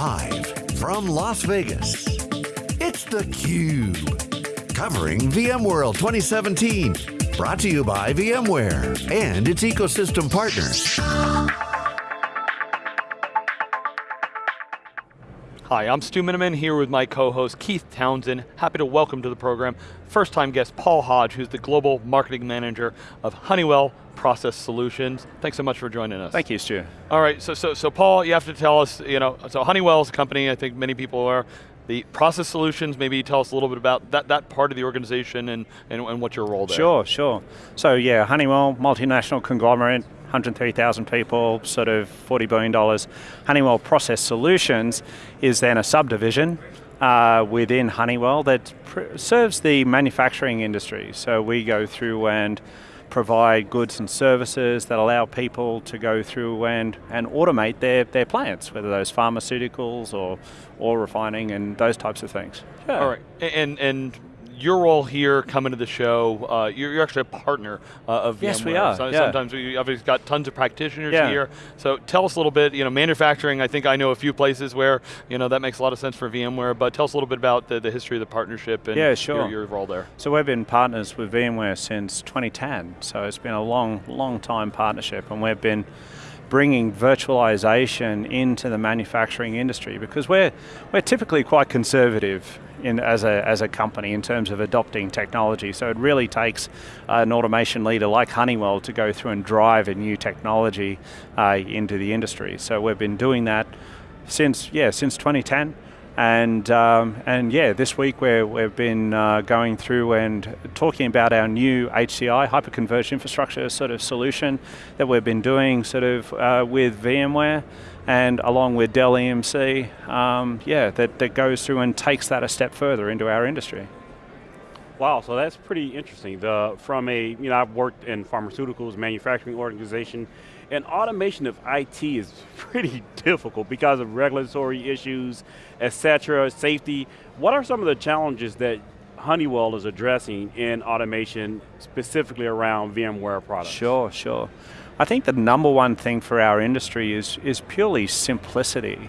Live from Las Vegas, it's theCUBE. Covering VMworld 2017. Brought to you by VMware and its ecosystem partners. Hi, I'm Stu Miniman here with my co-host Keith Townsend. Happy to welcome to the program first time guest Paul Hodge, who's the Global Marketing Manager of Honeywell Process Solutions. Thanks so much for joining us. Thank you, Stu. All right, so, so, so Paul, you have to tell us, you know, so Honeywell is a company, I think many people are, the process solutions, maybe tell us a little bit about that, that part of the organization and, and, and what's your role there. Sure, sure. So yeah, Honeywell, multinational conglomerate, 103,000 people, sort of $40 billion. Honeywell Process Solutions is then a subdivision uh, within Honeywell that serves the manufacturing industry. So we go through and provide goods and services that allow people to go through and, and automate their, their plants, whether those pharmaceuticals or, or refining and those types of things. Yeah. All right, and, and your role here coming to the show, uh, you're, you're, actually a partner uh, of VMware. Yes, we are. So, yeah. Sometimes we obviously got tons of practitioners yeah. here. So tell us a little bit, you know, manufacturing, I think I know a few places where, you know, that makes a lot of sense for VMware, but tell us a little bit about the, the history of the partnership and yeah, sure. your, your role there. So we've been partners with VMware since 2010, so it's been a long, long time partnership, and we've been bringing virtualization into the manufacturing industry because we're, we're typically quite conservative in, as, a, as a company in terms of adopting technology. So it really takes an automation leader like Honeywell to go through and drive a new technology uh, into the industry. So we've been doing that since, yeah, since 2010. And, um, and yeah, this week we we've been uh, going through and talking about our new HCI, hyperconverged infrastructure sort of solution that we've been doing sort of uh, with VMware and along with Dell EMC, um, yeah, that, that goes through and takes that a step further into our industry. Wow, so that's pretty interesting. The, from a, you know, I've worked in pharmaceuticals, manufacturing organization, and automation of IT is pretty difficult because of regulatory issues, et cetera, safety. What are some of the challenges that Honeywell is addressing in automation, specifically around VMware products? Sure, sure. I think the number one thing for our industry is, is purely simplicity.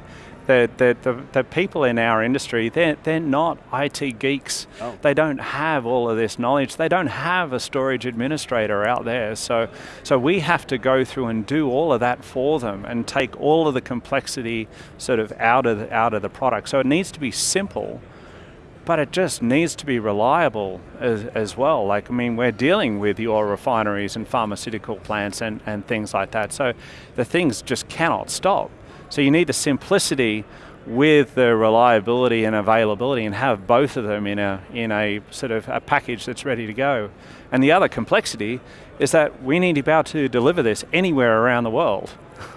The, the, the, the, people in our industry, they're, they're not IT geeks. Oh. They don't have all of this knowledge. They don't have a storage administrator out there. So, so we have to go through and do all of that for them and take all of the complexity sort of out of the, out of the product. So it needs to be simple, but it just needs to be reliable as, as, well. Like, I mean, we're dealing with oil refineries and pharmaceutical plants and, and things like that. So the things just cannot stop. So you need the simplicity with the reliability and availability and have both of them in a, in a sort of a package that's ready to go. And the other complexity is that we need to be able to deliver this anywhere around the world.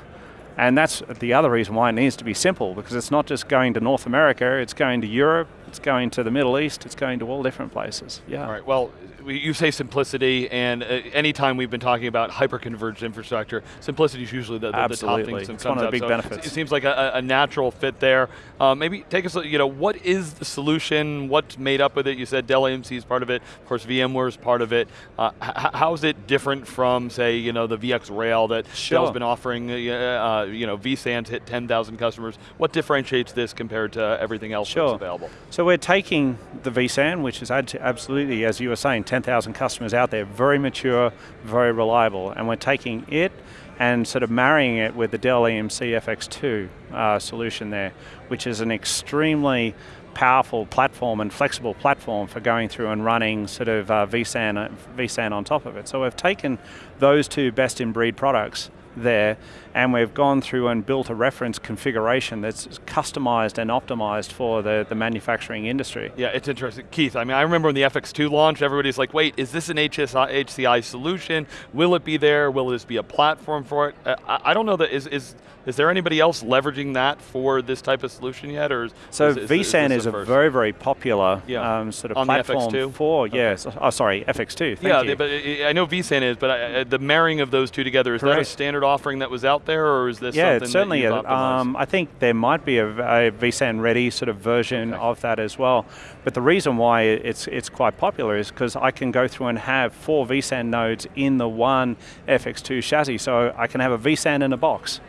And that's the other reason why it needs to be simple, because it's not just going to North America, it's going to Europe, it's going to the Middle East, it's going to all different places, yeah. All right, well, you say simplicity, and uh, anytime we've been talking about hyper-converged infrastructure, simplicity is usually the, the, the top thing it's one of the big so benefits. It seems like a, a natural fit there. Uh, maybe take us, you know, what is the solution? What's made up with it? You said Dell EMC is part of it. Of course, VMware is part of it. Uh, how is it different from, say, you know, the VxRail that sure. Dell's been offering? Uh, uh you know, vSAN's hit 10,000 customers. What differentiates this compared to everything else sure. that's available? So we're taking the vSAN, which is absolutely, as you were saying, 10,000 customers out there, very mature, very reliable, and we're taking it and sort of marrying it with the Dell EMC FX2 uh, solution there, which is an extremely powerful platform and flexible platform for going through and running sort of uh, vSAN, vSAN on top of it. So we've taken those two best in breed products there and we've gone through and built a reference configuration that's customized and optimized for the, the manufacturing industry. Yeah, it's interesting. Keith, I mean, I remember when the FX2 launched, everybody's like, wait, is this an HSI, HCI solution? Will it be there? Will this be a platform for it? Uh, I, I don't know that, is, is is there anybody else leveraging that for this type of solution yet, or is, so is, vSAN is, is a very, very popular yeah. um, sort of On platform for okay. yes. Oh, sorry, FX2. yeah, you. but I know vSAN is, but I, the marrying of those two together is Correct. that a standard offering that was out there, or is this yeah, something certainly. that you've um, I think there might be a, a vSAN ready sort of version okay. of that as well. But the reason why it's it's quite popular is because I can go through and have four vSAN nodes in the one FX2 chassis, so I can have a vSAN in a box.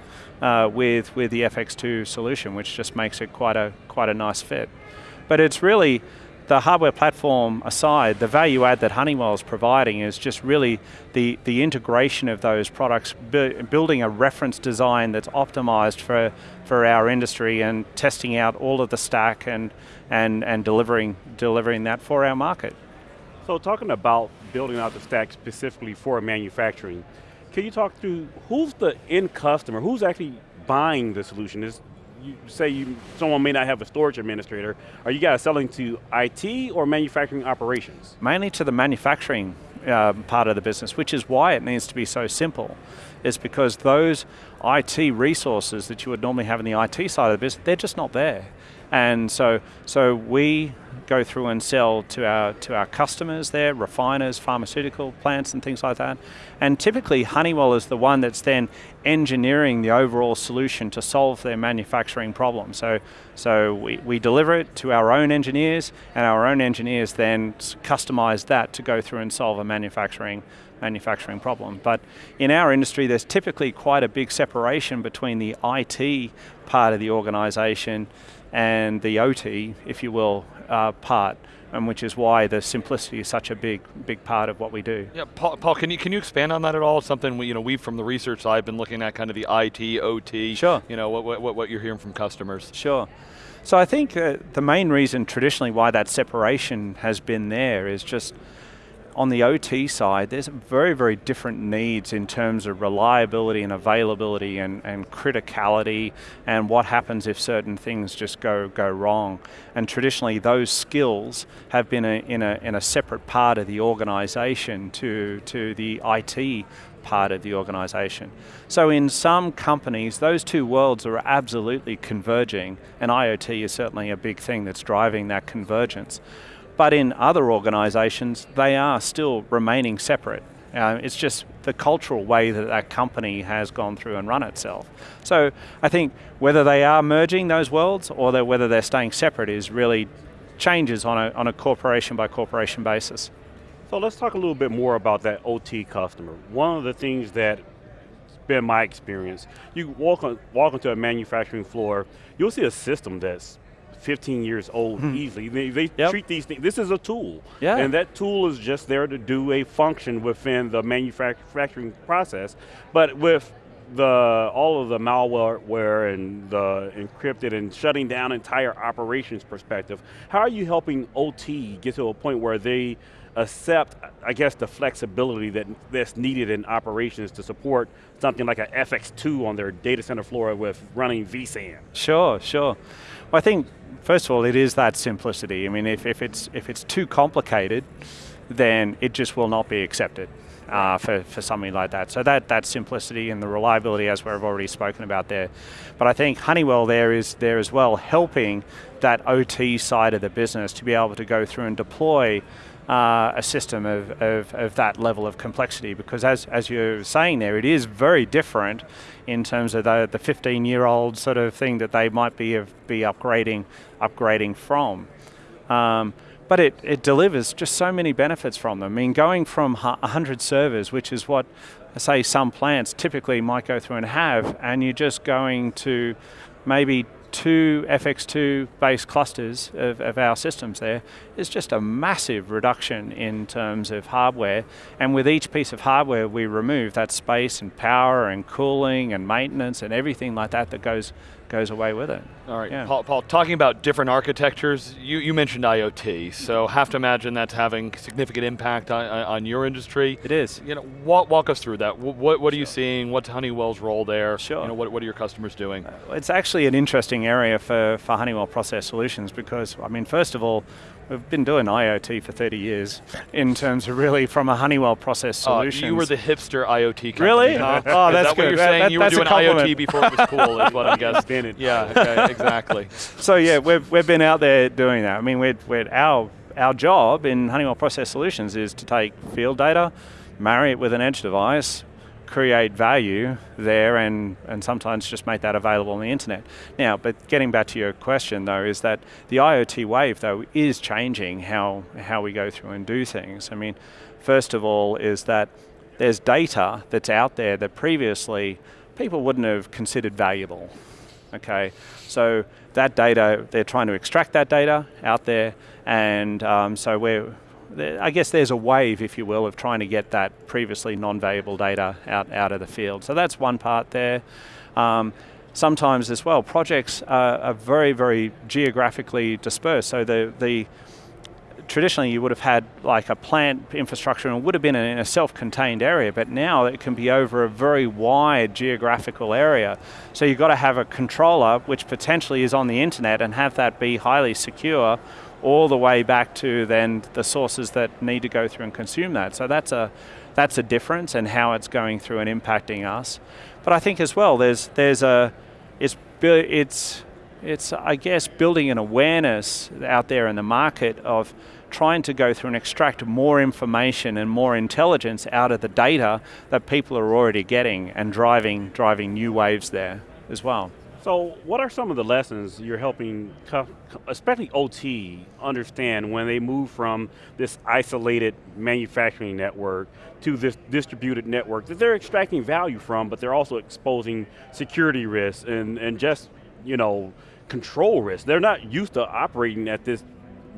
Uh, with, with the FX2 solution, which just makes it quite a, quite a nice fit. But it's really, the hardware platform aside, the value add that Honeywell is providing is just really the, the integration of those products, bu building a reference design that's optimized for, for our industry and testing out all of the stack and, and, and delivering, delivering that for our market. So talking about building out the stack specifically for manufacturing, can you talk through who's the end customer, who's actually buying the solution? Is you say you, someone may not have a storage administrator, are you guys selling to IT or manufacturing operations? Mainly to the manufacturing uh, part of the business, which is why it needs to be so simple. Is because those IT resources that you would normally have in the IT side of the business, they're just not there. And so, so we go through and sell to our to our customers there, refiners, pharmaceutical plants and things like that. And typically Honeywell is the one that's then engineering the overall solution to solve their manufacturing problem. So, so we, we deliver it to our own engineers and our own engineers then customize that to go through and solve a manufacturing manufacturing problem. But in our industry, there's typically quite a big separation between the IT part of the organization and the OT, if you will, uh, part, and which is why the simplicity is such a big, big part of what we do. Yeah, Paul, Paul can you can you expand on that at all? Something we, you know, we from the research side been looking at kind of the IT, OT. Sure. You know what what, what you're hearing from customers. Sure. So I think uh, the main reason traditionally why that separation has been there is just on the OT side, there's very, very different needs in terms of reliability and availability and, and criticality and what happens if certain things just go, go wrong. And traditionally those skills have been a, in, a, in a separate part of the organization to, to the IT part of the organization. So in some companies, those two worlds are absolutely converging, and IoT is certainly a big thing that's driving that convergence. But in other organizations, they are still remaining separate. Uh, it's just the cultural way that that company has gone through and run itself. So I think whether they are merging those worlds or whether they're staying separate is really changes on a, on a corporation by corporation basis. So let's talk a little bit more about that OT customer. One of the things that been my experience, you walk on, walk onto a manufacturing floor, you'll see a system that's 15 years old hmm. easily. They, they yep. treat these things, this is a tool. Yeah. And that tool is just there to do a function within the manufacturing process. But with the all of the malware and the encrypted and shutting down entire operations perspective, how are you helping OT get to a point where they accept, I guess, the flexibility that, that's needed in operations to support something like a FX2 on their data center floor with running vSAN? Sure, sure. Well, I think First of all, it is that simplicity. I mean, if, if, it's, if it's too complicated, then it just will not be accepted uh, for, for something like that. So that, that simplicity and the reliability as we've already spoken about there. But I think Honeywell there is there as well, helping that OT side of the business to be able to go through and deploy uh, a system of, of, of, that level of complexity because as, as you're saying there, it is very different in terms of the, the 15 year old sort of thing that they might be, be upgrading, upgrading from. Um, but it, it delivers just so many benefits from them. I mean, going from 100 servers, which is what, say, some plants typically might go through and have, and you're just going to maybe two FX2 based clusters of, of, our systems there is just a massive reduction in terms of hardware. And with each piece of hardware we remove that space and power and cooling and maintenance and everything like that that goes goes away with it. All right, yeah. Paul, Paul, talking about different architectures, you, you mentioned IoT, so have to imagine that's having significant impact on, on your industry. It is. You know, walk, walk us through that. What, what are you seeing? What's Honeywell's role there? Sure. You know, what, what are your customers doing? Uh, it's actually an interesting area for, for Honeywell Process Solutions because, I mean, first of all, We've been doing IoT for 30 years in terms of really from a Honeywell process solution. Uh, you were the hipster IoT company. Really? Huh? Oh, that's that good. what you're saying? That, you were doing IoT before it was cool is what I'm guessing. yeah, okay, exactly. So yeah, we've, we've been out there doing that. I mean, we're, we're, our, our job in Honeywell Process Solutions is to take field data, marry it with an edge device, create value there and, and sometimes just make that available on the internet. Now, but getting back to your question though, is that the IoT wave though is changing how, how we go through and do things. I mean, first of all is that there's data that's out there that previously people wouldn't have considered valuable. Okay, so that data, they're trying to extract that data out there, and um, so we're, I guess there's a wave, if you will, of trying to get that previously non-valuable data out, out of the field. So that's one part there. Um, sometimes as well, projects are, are, very, very geographically dispersed. So the, the traditionally you would have had like a plant infrastructure and it would have been in a self-contained area, but now it can be over a very wide geographical area. So you've got to have a controller which potentially is on the internet and have that be highly secure all the way back to then the sources that need to go through and consume that. So that's a, that's a difference and how it's going through and impacting us. But I think as well, there's, there's a, it's, it's, it's, I guess, building an awareness out there in the market of trying to go through and extract more information and more intelligence out of the data that people are already getting and driving, driving new waves there as well. So what are some of the lessons you're helping, especially OT, understand when they move from this isolated manufacturing network to this distributed network that they're extracting value from, but they're also exposing security risks and, and just, you know, control risks. They're not used to operating at this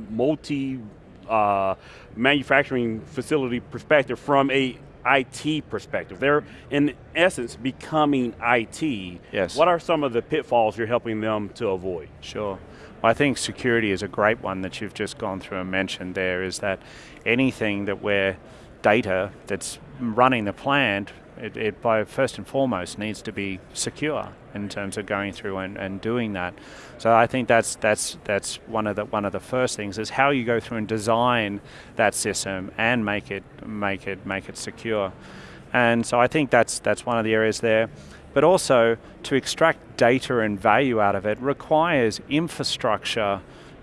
multi uh, manufacturing facility perspective from a IT perspective. They're, in essence, becoming IT. Yes. What are some of the pitfalls you're helping them to avoid? Sure. I think security is a great one that you've just gone through and mentioned there, is that anything that where data that's running the plant it, it, by first and foremost needs to be secure in terms of going through and, and doing that. So I think that's that's that's one of the one of the first things is how you go through and design that system and make it make it make it secure. And so I think that's that's one of the areas there. But also to extract data and value out of it requires infrastructure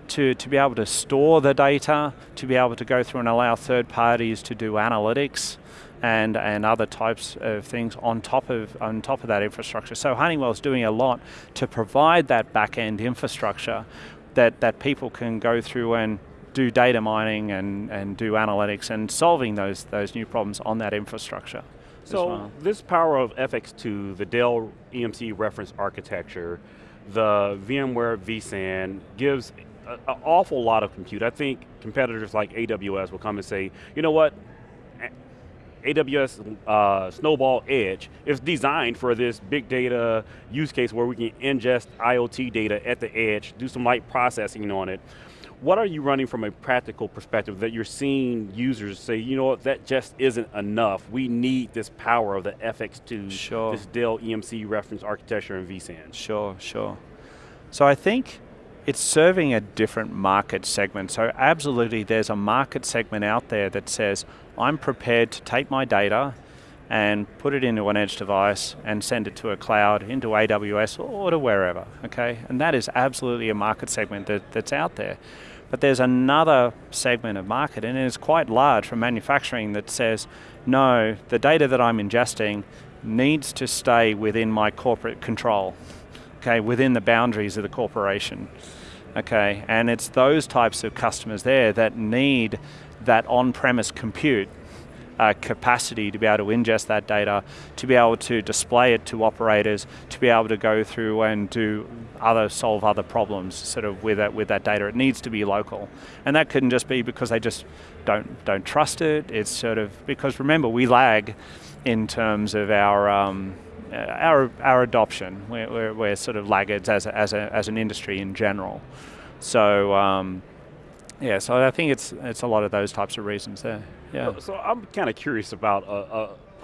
to, to be able to store the data, to be able to go through and allow third parties to do analytics, and, and other types of things on top of, on top of that infrastructure. So Honeywell's doing a lot to provide that back-end infrastructure that, that people can go through and do data mining and, and do analytics and solving those, those new problems on that infrastructure. So well. this power of FX2, the Dell EMC reference architecture, the VMware vSAN gives an awful lot of compute. I think competitors like AWS will come and say, you know what, AWS uh, Snowball Edge is designed for this big data use case where we can ingest IoT data at the edge, do some light processing on it. What are you running from a practical perspective that you're seeing users say, you know what, that just isn't enough. We need this power of the FX2, sure. this Dell EMC reference architecture and vSAN. Sure, sure. So I think it's serving a different market segment. So absolutely there's a market segment out there that says, I'm prepared to take my data and put it into an edge device and send it to a cloud, into AWS or to wherever, okay? And that is absolutely a market segment that, that's out there. But there's another segment of market, and it's quite large from manufacturing that says, no, the data that I'm ingesting needs to stay within my corporate control, okay, within the boundaries of the corporation. Okay, and it's those types of customers there that need that on-premise compute uh, capacity to be able to ingest that data, to be able to display it to operators, to be able to go through and do other, solve other problems sort of with that, with that data. It needs to be local. And that couldn't just be because they just don't, don't trust it. It's sort of, because remember, we lag in terms of our, um, our, our adoption. We're, we're, we're, sort of laggards as, a, as, a, as an industry in general. So, um, yeah, so I think it's it's a lot of those types of reasons there. Yeah. So I'm kind of curious about a,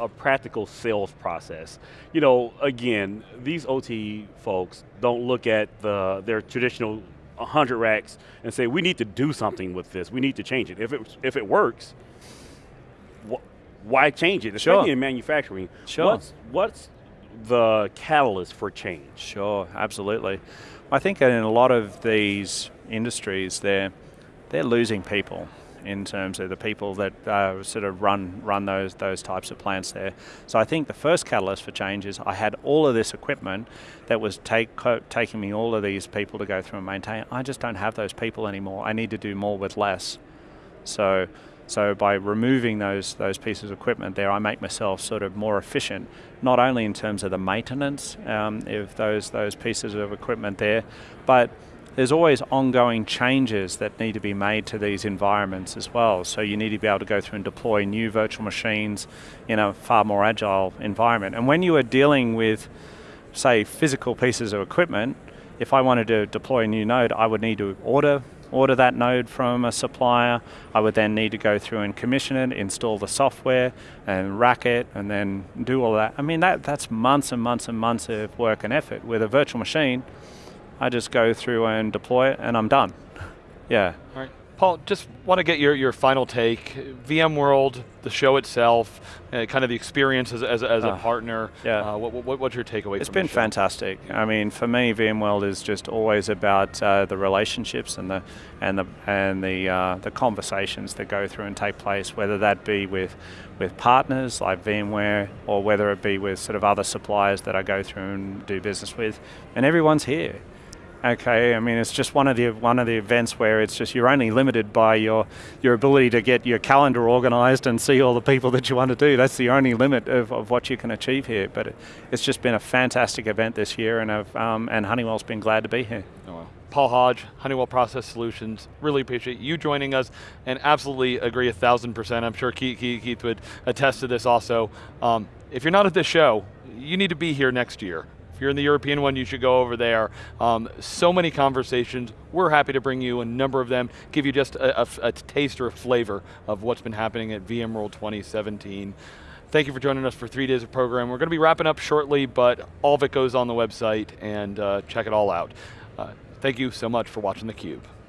a, a, practical sales process. You know, again, these OT folks don't look at the their traditional 100 racks and say we need to do something with this. We need to change it. If it if it works, wh why change it? Especially sure. in manufacturing. Sure. What's what's the catalyst for change? Sure, absolutely. I think in a lot of these industries, they're they're losing people in terms of the people that uh, sort of run run those those types of plants there. So I think the first catalyst for change is I had all of this equipment that was take, taking me all of these people to go through and maintain. I just don't have those people anymore. I need to do more with less. So So by removing those, those pieces of equipment there, I make myself sort of more efficient, not only in terms of the maintenance um, of those, those pieces of equipment there, but there's always ongoing changes that need to be made to these environments as well. So you need to be able to go through and deploy new virtual machines in a far more agile environment. And when you are dealing with, say, physical pieces of equipment, if I wanted to deploy a new node, I would need to order order that node from a supplier. I would then need to go through and commission it, install the software, and rack it, and then do all that. I mean, that, that's months and months and months of work and effort. With a virtual machine, I just go through and deploy it and I'm done. Yeah. Paul, just want to get your, your final take. VMworld, the show itself, uh, kind of the experience as, as, as uh, a ah, partner. Yeah. Uh, what, what, what's your takeaway? It's been fantastic. I mean, for me, VMworld is just always about uh, the relationships and the and the and the uh, the conversations that go through and take place, whether that be with with partners like VMware or whether it be with sort of other suppliers that I go through and do business with, and everyone's here. Okay, I mean it's just one of the one of the events where it's just you're only limited by your your ability to get your calendar organized and see all the people that you want to do. That's the only limit of, of what you can achieve here. But it, it's just been a fantastic event this year, and um, and Honeywell's been glad to be here. Oh, well. Paul Hodge, Honeywell Process Solutions. Really appreciate you joining us, and absolutely agree a thousand percent. I'm sure Keith, Keith would attest to this also. Um, if you're not at this show, you need to be here next year you're in the European one, you should go over there. Um, so many conversations. We're happy to bring you a number of them, give you just a, a, a taste or a flavor of what's been happening at VMworld 2017. Thank you for joining us for three days of program. We're going to be wrapping up shortly, but all of it goes on the website and uh, check it all out. Uh, thank you so much for watching theCUBE.